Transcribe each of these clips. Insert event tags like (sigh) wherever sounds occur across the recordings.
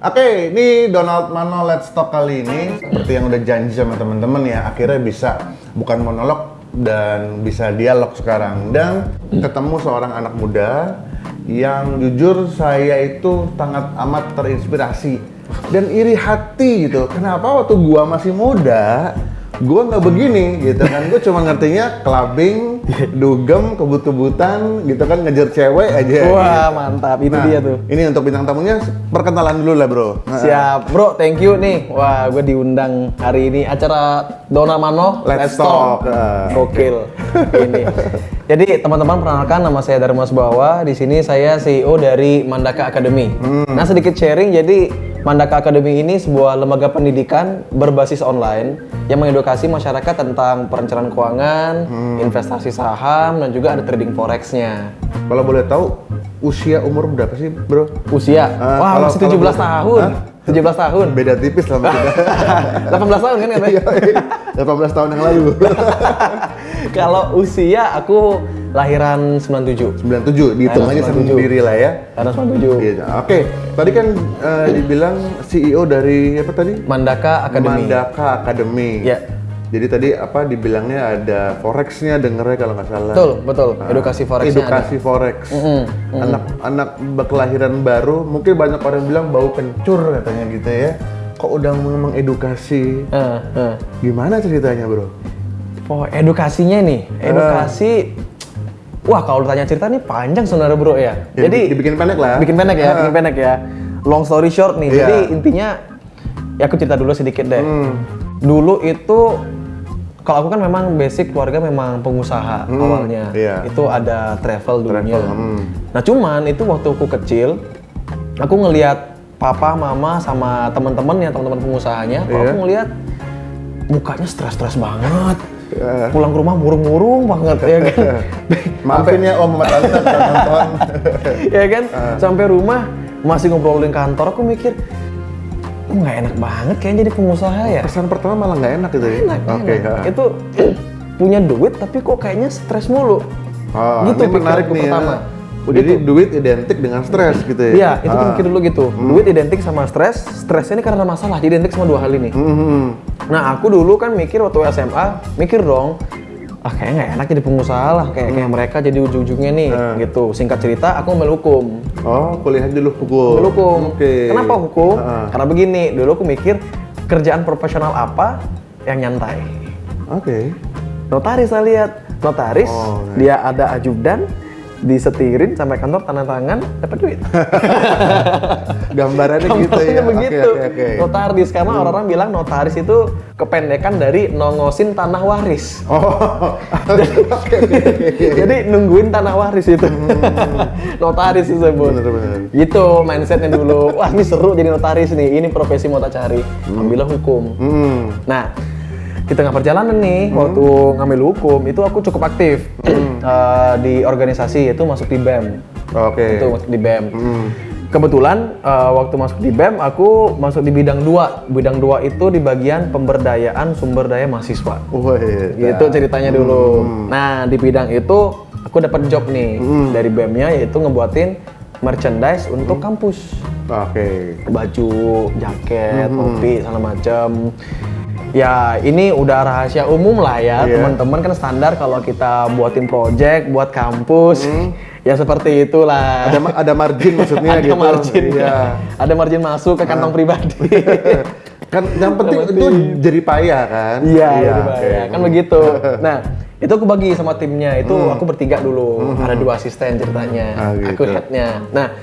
Oke, ini Donald Mano Let's Talk kali ini seperti yang udah janji sama temen-temen ya, akhirnya bisa bukan monolog dan bisa dialog sekarang dan ketemu seorang anak muda yang jujur saya itu sangat amat terinspirasi dan iri hati gitu. Kenapa waktu gua masih muda, gua nggak begini gitu kan? Gue cuma ngertinya clubbing, dugem, kebut-kebutan gitu kan ngejar cewek aja. Wah, gitu. mantap. Itu Nah, dia tuh. Ini untuk bintang tamunya perkenalan dulu lah bro. Nah, Siap, bro. Thank you nih. Wah, gue diundang hari ini acara Dona Mano. Let's Talk. Ah. Gokil. ini. Jadi teman-teman perkenalkan nama saya Dharma Subawa. Di sini saya CEO dari Mandaka Academy. Hmm. Nah sedikit sharing. Jadi Mandaka Academy ini sebuah lembaga pendidikan berbasis online yang mengedukasi masyarakat tentang perencanaan keuangan, Hmm. investasi saham, dan juga ada trading forexnya. Kalau boleh tahu usia umur berapa sih bro? Usia, Ah, wah masih kalau 17 boleh- tahun. Hah? 17 tahun. Beda tipis lah sama kita. 18 tahun kan katanya? Iya, 18 tahun yang lalu. (laughs) Kalau usia aku lahiran 97. 97, dihitung aja 97. sendiri lah ya. Karena 97. Iya, Oke, tadi kan eh, dibilang CEO dari apa tadi? Mandaka Academy. Mandaka Academy. Ya. Jadi tadi apa dibilangnya ada forexnya dengernya kalau nggak salah. Betul, betul. Ah, Edukasi forexnya Edukasi forex. Mm-mm, Anak-anak berkelahiran baru, mungkin banyak orang bilang bau kencur katanya gitu ya. Kok udah mengedukasi? Eh, eh. Gimana ceritanya bro? Oh, edukasinya nih. Edukasi Wah, kalau ditanya cerita nih panjang sebenarnya, Bro ya. Ya, Jadi dibikin pendek lah. bikin pendek ya, bikin pendek ya. Long story short nih. Iya. Jadi intinya ya aku cerita dulu sedikit deh. Hmm. Dulu itu kalau aku kan memang basic keluarga memang pengusaha awalnya. iya. Itu ada travel dulunya. Travel, hmm. Nah, cuman itu waktu aku kecil aku ngelihat papa, mama sama teman-teman yang teman-teman pengusahanya, kok Iya. aku ngelihat mukanya stres-stres banget. Ya. Pulang ke rumah murung-murung banget ya kan. (laughs) Maafin ya om tante kalau (laughs) nonton. ya kan? Ah. Sampai rumah masih ngobrolin kantor, aku mikir kok nggak enak banget kayaknya jadi pengusaha ya. Pesan pertama malah nggak enak gitu ya? Enak, Oke. enak. Itu punya duit tapi kok kayaknya stres mulu. Oh, gitu ini menarik nih pertama. ya. Jadi duit identik dengan stres gitu ya? Iya, itu Ah. pikir dulu gitu. Duit identik sama stres, stresnya ini karena masalah, jadi identik sama dua hal ini. Mhm. Nah, aku dulu kan mikir waktu SMA, mikir dong, ah kayaknya nggak enak jadi pengusaha lah, kayak kayak mereka jadi ujung-ujungnya nih, Hmm. gitu. Singkat cerita, aku ambil hukum. Oh, kuliah dulu hukum. Ambil hukum. Oke. Kenapa hukum? Ah. Karena begini, dulu aku mikir kerjaan profesional apa yang nyantai. Oke. Notaris saya lihat, notaris Oh, oke. dia ada ajudan, disetirin sampai kantor tanda tangan dapat duit. (laughs) Gambarannya gitu ya. Begitu. Oke, oke, oke. Notaris karena orang-orang bilang notaris itu kependekan dari nongosin tanah waris. Oh. (laughs) Oke, oke, oke. Jadi nungguin tanah waris itu. (laughs) notaris disebut. Bener, bener. Gitu mindsetnya dulu. Wah ini seru jadi notaris nih. Ini profesi mau tak cari. Ambillah hukum. Hmm. Nah, di tengah perjalanan nih, waktu ngambil hukum, itu aku cukup aktif (clears throat) Eh, di organisasi, itu masuk di BEM. Oke. Itu masuk di BEM. Hmm. Kebetulan eh, waktu masuk di BEM, aku masuk di bidang dua. Bidang dua itu di bagian pemberdayaan sumber daya mahasiswa. Wih, Gitu ceritanya dulu. Nah, di bidang itu aku dapat job nih dari BEM-nya, yaitu ngebuatin merchandise untuk kampus Oke. baju, jaket, topi, segala macam. Ya ini udah rahasia umum lah ya Iya. teman-teman kan standar kalau kita buatin project buat kampus ya seperti itulah. Ada ada margin maksudnya (laughs) Ada gitu. margin, Iya. ada margin masuk ke kantong pribadi. (laughs) Kan yang penting itu jadi payah kan? Iya, jadi oke. bahaya. kan begitu. (laughs) Nah, itu aku bagi sama timnya. Itu aku bertiga dulu. Ada dua asisten ceritanya. Ah, Aku gitu. headnya. Nah,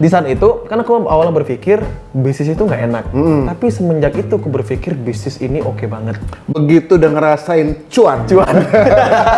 di saat itu kan aku awalnya berpikir bisnis itu nggak enak. Tapi semenjak itu aku berpikir bisnis ini oke banget. Begitu udah ngerasain cuan. Cuan.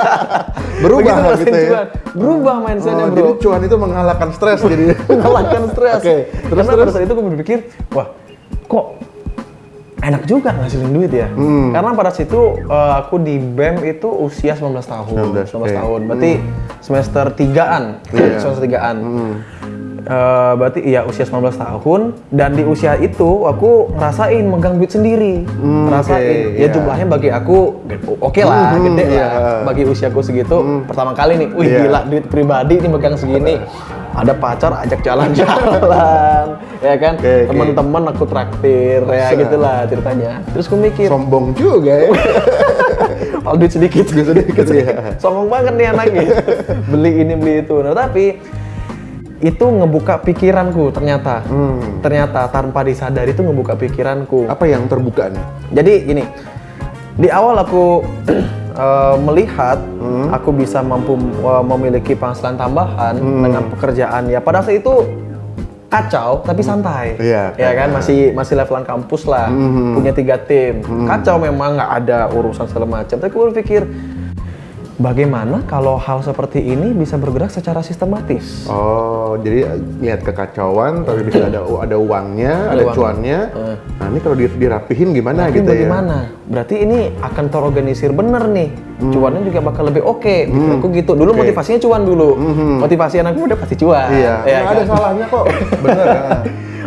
(laughs) Berubah Begitu gitu ya. cuan. Berubah mindsetnya Oh, bro. jadi cuan itu mengalahkan stres jadi. (laughs) mengalahkan stres. Oke, terus, Karena saat itu aku berpikir, wah, kok enak juga ngasilin duit ya. Hmm. Karena pada situ eh, aku di BEM itu usia 19 tahun. 19, oke. tahun. Berarti semester 3-an. Iya. semester 3-an. Eh, berarti iya usia 19 tahun dan di usia itu aku ngerasain megang duit sendiri. Hmm, ngerasain. oke, ya iya. jumlahnya bagi aku oke lah, Hmm, gede iya. lah. Bagi usiaku segitu pertama kali nih, wih Iya. gila duit pribadi ini megang segini. ada pacar ajak jalan-jalan (laughs) ya kan oke. teman-teman aku traktir ya gitulah ceritanya terus aku mikir Sombong juga ya. kalau (laughs) duit sedikit Duit sedikit, iya. sombong banget nih anaknya (laughs) beli ini beli itu nah tapi itu ngebuka pikiranku ternyata Hmm. ternyata tanpa disadari itu ngebuka pikiranku Apa yang terbuka nih? jadi gini di awal aku (clears throat) eh, melihat Hmm. aku bisa mampu eh, memiliki penghasilan tambahan Hmm. dengan pekerjaan ya pada saat itu kacau tapi santai Iya, ya kan masih masih levelan kampus lah Hmm. punya tiga tim kacau memang nggak ada urusan segala macam tapi aku berpikir bagaimana kalau hal seperti ini bisa bergerak secara sistematis Oh, jadi lihat kekacauan, tapi bisa ada ada uangnya, ada, uang. cuannya. Nah, ini kalau di- dirapihin gimana Tapi gitu ya? bagaimana? Berarti ini akan terorganisir bener nih. Cuannya juga bakal lebih oke. Aku gitu. Dulu Hmm. Oke. motivasinya cuan dulu. Motivasi anak muda pasti cuan. Iya, Ya nggak kan? ada salahnya kok. (laughs) Bener ya.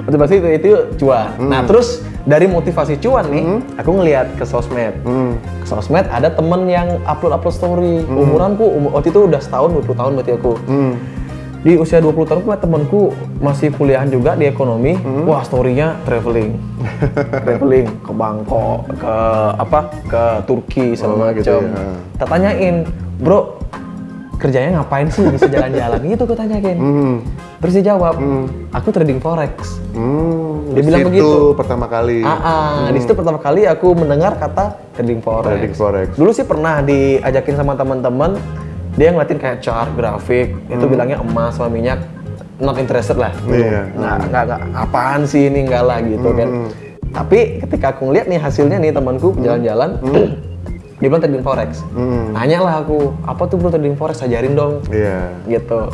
Motivasi itu, itu cuan. Hmm. Nah terus dari motivasi cuan nih, aku ngelihat ke sosmed. Hmm. Ke sosmed ada temen yang upload-upload story. Umuranku, umur, waktu itu udah setahun, 20 tahun berarti aku. Hmm. Di usia 20 tahun aku temanku masih kuliahan juga di ekonomi. Hmm. Wah, story-nya traveling. (laughs) traveling ke Bangkok, ke apa? ke Turki Oh, segala gitu macam. ya. Tak tanyain, "Bro, kerjanya ngapain sih bisa jalan-jalan?" (laughs) gitu aku tanyain. Hmm. Terus dia jawab, "Aku trading forex." Hmm. Dia di bilang begitu. pertama kali. Ah, ah. di situ pertama kali aku mendengar kata trading forex. Hmm. Trading forex. Dulu sih pernah diajakin sama teman-teman, dia ngeliatin kayak chart, grafik, itu bilangnya emas sama minyak, not interested lah. Hmm. Iya. Nggak, nggak, apaan sih ini enggak lah gitu kan. Hmm. Tapi ketika aku ngeliat nih hasilnya nih temanku jalan-jalan, dia bilang trading forex. Hmm. Lah aku, apa tuh bro trading forex, ajarin dong Iya. gitu.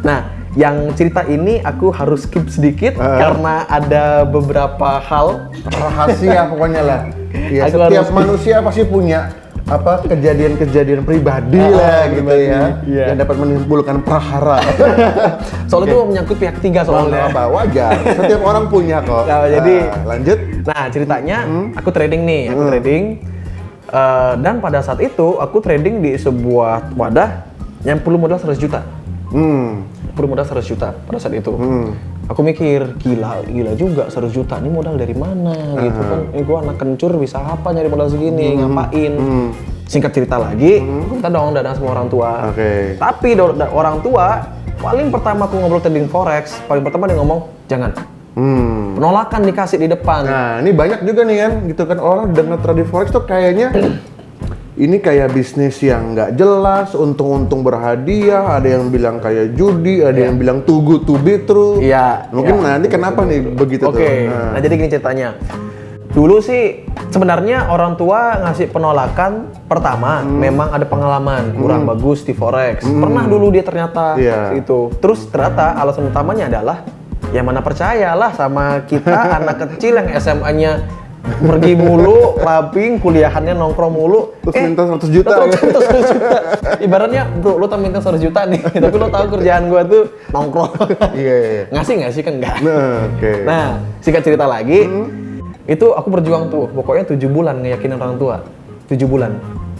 Nah, yang cerita ini aku harus skip sedikit Ah. karena ada beberapa hal Rahasia (laughs) pokoknya lah. Iya, Aku setiap harus- manusia pasti punya apa kejadian-kejadian pribadi Ah, lah gitu pribadi. ya Iya. yang dapat menimbulkan prahara. (laughs) soal itu menyangkut pihak ketiga Soalnya soalnya. apa wajar. Setiap orang punya kok. (laughs) Nah, jadi- Nah, lanjut. Nah, ceritanya Hmm. aku trading nih, aku trading eh, dan pada saat itu aku trading di sebuah wadah yang perlu modal 100 juta. Hmm. Perlu modal 100 juta pada saat itu. Hmm. Aku mikir, gila, gila juga 100 juta. Ini modal dari mana gitu kan. Ini gua anak kencur bisa apa nyari modal segini, ngapain. Hmm. Singkat cerita lagi, aku minta dong dana sama orang tua. Oke. Tapi orang tua paling pertama aku ngobrol trading forex, paling pertama dia ngomong jangan. Hmm. Penolakan dikasih di depan. Nah, ini banyak juga nih kan, gitu kan orang dengan trading forex tuh kayaknya ini kayak bisnis yang nggak jelas, untung-untung berhadiah, ada yang bilang kayak judi, ada yang bilang good to be true. Iya, Mungkin iya. nanti kenapa nih begitu Oke, tuh? nah. jadi gini ceritanya. Dulu sih sebenarnya orang tua ngasih penolakan pertama Hmm. memang ada pengalaman kurang bagus di forex. Pernah dulu dia ternyata Iya. itu. Terus ternyata alasan utamanya adalah ya mana percayalah sama kita (laughs) anak kecil yang SMA-nya pergi mulu, clubbing, kuliahannya nongkrong mulu. Terus minta 100 juta, (laughs) terus minta 100 juta. Ibaratnya, bro, lo tak minta 100 juta nih, (laughs) tapi lo tahu kerjaan gua tuh nongkrong. Iya, iya. Ngasih nggak sih kan enggak? Nah, oke. Nah, singkat cerita lagi, itu aku berjuang tuh, pokoknya tujuh bulan ngeyakinin orang tua, tujuh bulan,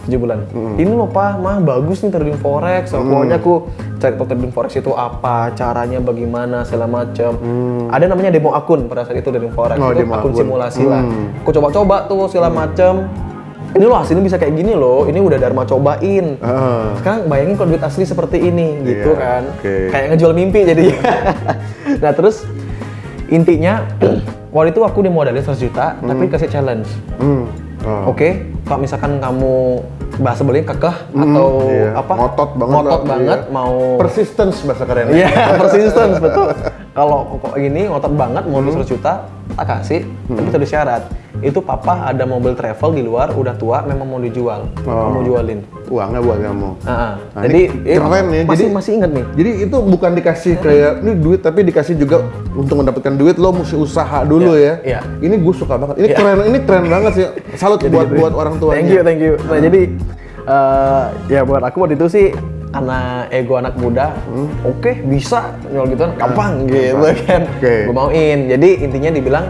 tujuh bulan. Ini loh pak, mah bagus nih trading forex. Pokoknya aku cari tahu trading forex itu apa, caranya bagaimana, segala macam. Ada namanya demo akun pada saat itu trading forex, Oh, itu akun akun. simulasi lah. Hmm. Aku coba-coba tuh segala macam. Ini loh hasilnya bisa kayak gini loh, ini udah Dharma cobain. Ah. Sekarang bayangin kalau duit asli seperti ini, gitu Iya, kan. oke. Kayak ngejual mimpi jadinya. (laughs) nah terus intinya waktu itu aku dimodalin 100 juta, tapi kasih challenge. Hmm. Oh. Oke, kalau misalkan kamu bahasa belinya kekeh atau iya. apa? Ngotot banget Ngotot banget iya. mau Persistence bahasa keren. Iya, (laughs) persistence betul. Kalau kok gini ngotot banget mau 100 juta, tak kasih, tapi itu ada syarat. Itu papa ada mobil travel di luar, udah tua, memang mau dijual. Oh. Kamu jualin. Uangnya buat kamu. Ah, ah. Nah, Jadi ini eh, keren ya. Masih Jadi- masih ingat nih. Jadi itu bukan dikasih kayak ini duit tapi dikasih juga untuk mendapatkan duit lo mesti usaha dulu Iya, ya. iya. Ini gue suka banget. Ini Iya. keren ini keren banget sih. Salut buat buat orang tuanya. Thank you, thank you. Nah, jadi eh, ya buat aku waktu itu sih karena ego anak muda, oke bisa jual gitu kan gampang gitu kan. Oke. Gue mauin. Jadi intinya dibilang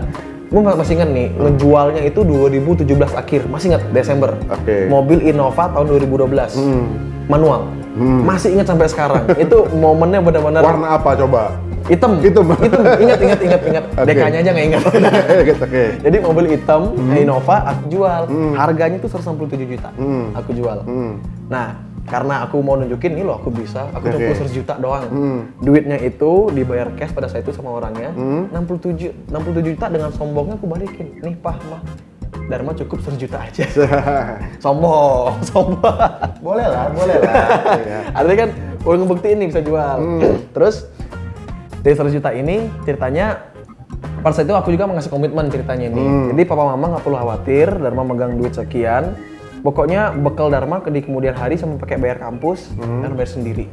gue masih ingat nih, ngejualnya itu 2017 akhir, masih ingat Desember. Oke. Mobil Innova tahun 2012, Hmm. manual. Masih ingat sampai sekarang. (laughs) itu momennya benar-benar Warna apa coba? hitam. Hitam. Hitam. (laughs) Ingat, ingat, ingat, ingat. Oke. DK-nya aja nggak ingat. (laughs) Oke. Jadi mobil hitam Innova aku jual. Harganya tuh 167 juta. Hmm. Aku jual. Hmm. Nah, karena aku mau nunjukin ini loh aku bisa, aku Oke. cuma 100 juta doang. Hmm. Duitnya itu dibayar cash pada saat itu sama orangnya. 67 67 juta dengan sombongnya aku balikin. Nih, Pah, Mah. Dharma cukup 100 juta aja. (laughs) sombong, (laughs) sombong. boleh lah, boleh lah. (laughs) Iya. Artinya kan udah ngebuktiin nih bisa jual. Terus dari 100 juta ini ceritanya pada saat itu aku juga mengasih komitmen ceritanya nih. Jadi papa mama nggak perlu khawatir, Dharma megang duit sekian. Pokoknya bekal Dharma ke di kemudian hari sama pakai bayar kampus dan bayar sendiri.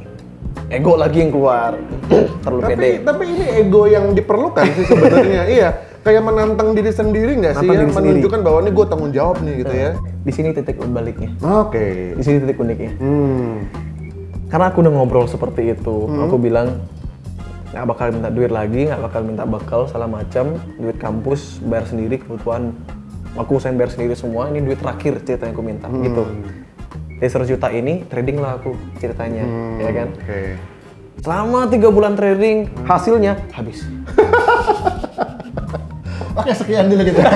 Ego lagi yang keluar, (clears throat) terlalu tapi pede. tapi ini ego yang diperlukan sih sebenarnya. (laughs) iya, kayak menantang diri sendiri nggak sih Menantang ya? sendiri. Menunjukkan bahwa ini gue tanggung jawab nih gitu ya. Di sini titik baliknya. Oke. Di sini titik uniknya. Hmm. Karena aku udah ngobrol seperti itu, aku bilang nggak bakal minta duit lagi, nggak bakal minta bekal segala macam, duit kampus bayar sendiri kebutuhan aku usahain bayar sendiri semua, ini duit terakhir ceritanya aku minta gitu. Dari 100 juta ini trading lah aku ceritanya, ya kan. Oke. Selama tiga bulan trading, hasilnya habis. (laughs) Oke, sekian dulu gitu. (laughs)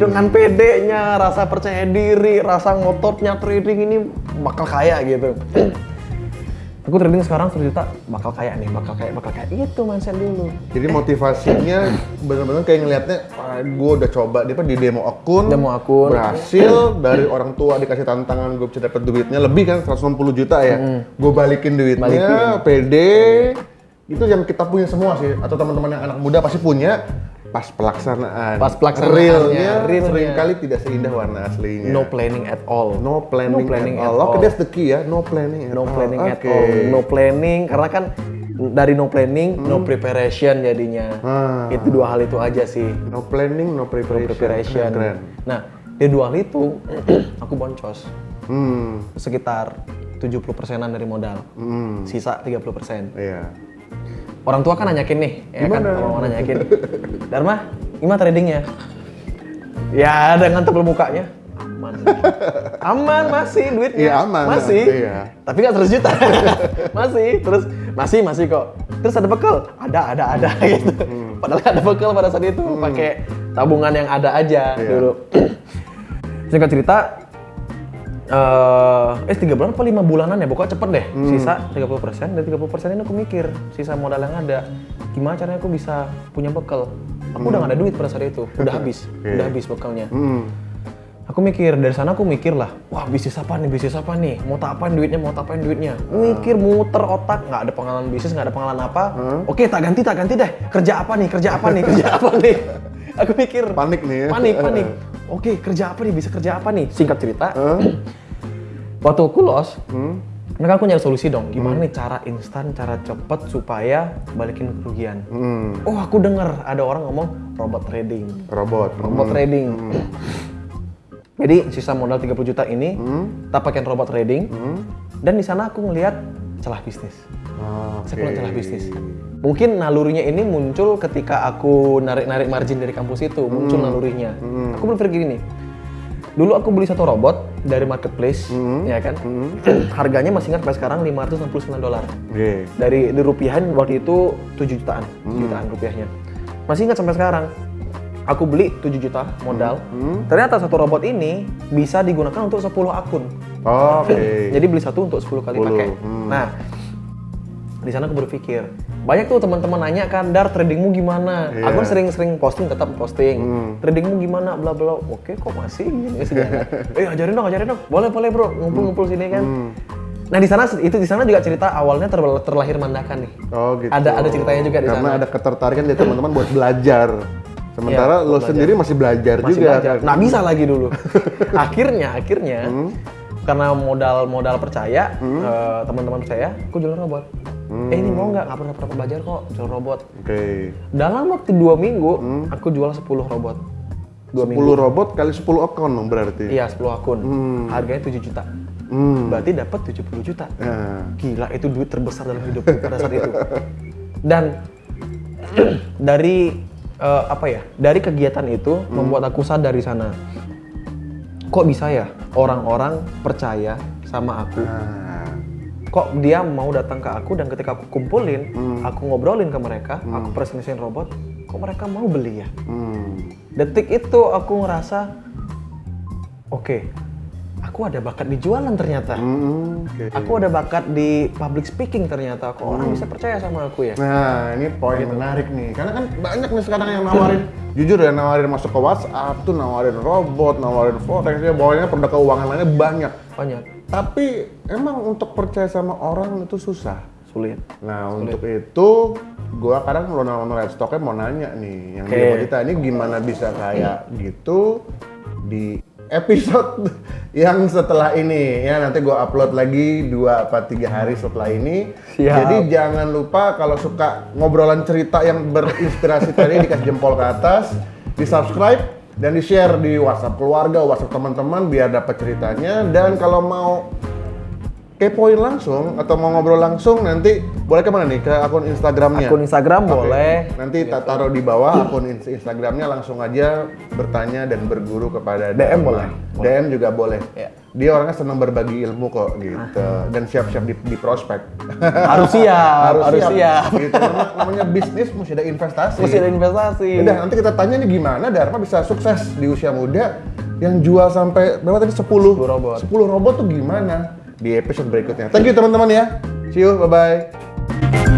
Dengan pedenya, rasa percaya diri, rasa ngototnya trading ini bakal kaya gitu. (clears throat) aku trading sekarang 100 juta, bakal kaya nih, bakal kaya, bakal kaya. Itu mindset dulu. Jadi motivasinya benar-benar kayak ngelihatnya, gue udah coba dia apa di demo akun, Demo akun. berhasil dari orang tua dikasih tantangan gue bisa dapat duitnya lebih kan 160 juta ya, gue balikin duitnya, pede, itu yang kita punya semua sih, atau teman-teman yang anak muda pasti punya. Pas pelaksanaan, Pas pelaksanaannya, realnya, realnya. sering kali tidak seindah warna aslinya. No planning at all. No planning, No planning at at all. All. that's the key ya. No planning at No all. planning at Oke. all. No planning karena kan dari no planning, no preparation jadinya. Ah. Itu dua hal itu aja sih. No planning, no preparation. Preparation. Keren. Nah, dari dua hal itu (clears throat) aku boncos Hmm, sekitar 70 persenan dari modal. hmm, Sisa 30 persen. iya. Orang tua kan nanyakin nih, ya kan? Gimana? Orang nanyakin. Dharma, gimana tradingnya? Ya, dengan tebel mukanya. Aman. Aman masih duitnya. Iya, aman. Masih. Iya. Tapi nggak 100 juta. (laughs) masih. Terus masih masih kok. Terus ada bekal? Ada, ada, ada (laughs) gitu. Padahal nggak ada bekal pada saat itu, pakai tabungan yang ada aja Iya. dulu. (clears throat) Singkat cerita, eh eh tiga bulan apa lima bulanan ya? Pokoknya cepet deh. Sisa 30 persen. Dan 30 persen ini aku mikir sisa modal yang ada. Gimana caranya aku bisa punya bekal? Aku udah gak ada duit pada saat itu. Udah habis. Iya. udah habis bekalnya. Hmm, aku mikir dari sana aku mikir lah wah bisnis apa nih? Bisnis apa nih? Mau tak apain duitnya? Mau tak apain duitnya? Mikir muter otak. Nggak ada pengalaman bisnis nggak ada pengalaman apa. Oke tak ganti tak ganti deh. Kerja apa nih? Kerja apa nih? Kerja apa nih? (laughs) Aku mikir. Panik nih. Ya. panik. Panik oke kerja apa nih? Bisa kerja apa nih? Singkat cerita Hah? (clears throat) waktu aku los Hmm, mereka aku nyari solusi dong. Gimana nih cara instan cara cepet supaya balikin kerugian. Hmm, oh aku dengar ada orang ngomong robot trading. Robot. robot trading. (clears throat) Jadi sisa modal 30 juta ini Hmm, kita pakai robot trading. Hmm. dan di sana aku ngelihat celah bisnis Oke. saya ngeliat celah bisnis. Mungkin nalurinya ini muncul ketika aku narik-narik margin dari kampus itu. Muncul nalurinya. Aku berpikir gini. Dulu aku beli satu robot dari marketplace ya kan? (clears throat) Harganya masih ingat sampai sekarang 569 dolar. Oke. dari di rupiahan waktu itu 7 jutaan 7 jutaan rupiahnya. Masih ingat sampai sekarang. Aku beli 7 juta modal. Ternyata satu robot ini bisa digunakan untuk 10 akun. Oke. (clears throat) jadi beli satu untuk 10 kali 10, pakai. Hmm. nah di sana aku berpikir banyak tuh teman-teman nanya kan dar tradingmu gimana Iya. aku sering-sering posting tetap posting Hmm. tradingmu gimana bla bla oke kok masih gini segala (laughs) eh ajarin dong ajarin dong boleh boleh bro ngumpul-ngumpul sini kan Hmm. nah di sana itu di sana juga cerita awalnya ter- terlahir mandakan nih Oh gitu. Ada- ada ceritanya juga di Karena sana. ada ketertarikan dari teman-teman buat belajar. (laughs) Sementara Iya, lo belajar. sendiri masih belajar masih juga. belajar. kan? Nah bisa lagi dulu. (laughs) akhirnya, akhirnya karena modal-modal percaya, eh, teman-teman percaya, aku jualan robot. Eh ini mau nggak? Nggak pernah pernah belajar kok jual robot. Oke. Dalam waktu dua minggu, aku jual 10 robot. Dua 10 minggu. robot kali 10 akun dong berarti. Iya 10 akun. Hmm. Harganya 7 juta. Hmm. Berarti dapat 70 juta. Nah. Gila itu duit terbesar dalam hidupku pada saat itu. Dan (clears throat) dari eh, apa ya? Dari kegiatan itu membuat aku sadar di sana. Kok bisa ya orang-orang percaya sama aku? Nah, Kok dia mau datang ke aku dan ketika aku kumpulin, aku ngobrolin ke mereka, aku presentasiin robot, kok mereka mau beli ya? hmm. Detik itu aku ngerasa, oke, aku ada bakat di jualan ternyata. Hmm, oke. Aku ada bakat di public speaking ternyata. Kok orang bisa percaya sama aku ya? Nah, ini poin menarik nih. Karena kan banyak nih sekarang yang nawarin, (laughs) jujur ya nawarin masuk ke WhatsApp tuh nawarin robot, nawarin forex, ya pokoknya produk keuangan lainnya banyak. Banyak. Tapi emang untuk percaya sama orang itu susah. Sulit. Nah, untuk itu gua kadang kalau nonton live stocknya mau nanya nih, yang dia mau kita ini gimana bisa kayak gitu di episode yang setelah ini ya nanti gua upload lagi dua apa tiga hari setelah ini. Siap. Jadi jangan lupa kalau suka ngobrolan cerita yang berinspirasi tadi (laughs) dikasih jempol ke atas, di subscribe dan di share di WhatsApp keluarga, WhatsApp teman-teman biar dapat ceritanya dan kalau mau kepoin langsung atau mau ngobrol langsung nanti boleh ke mana nih ke akun Instagramnya? Akun Instagram Oke. boleh. Nanti tak taruh di bawah akun ins- Instagramnya langsung aja bertanya dan berguru kepada DM boleh. DM juga boleh. Ya. Dia orangnya senang berbagi ilmu kok gitu dan siap-siap di, di prospek. Harus siap, harus, siap. Gitu. Namanya, namanya bisnis mesti ada investasi. Mesti ada investasi. Udah nanti kita tanya nih gimana Dharma bisa sukses di usia muda yang jual sampai berapa tadi 10 10 robot. 10 robot tuh gimana di episode berikutnya. Thank you teman-teman ya. See you, bye bye.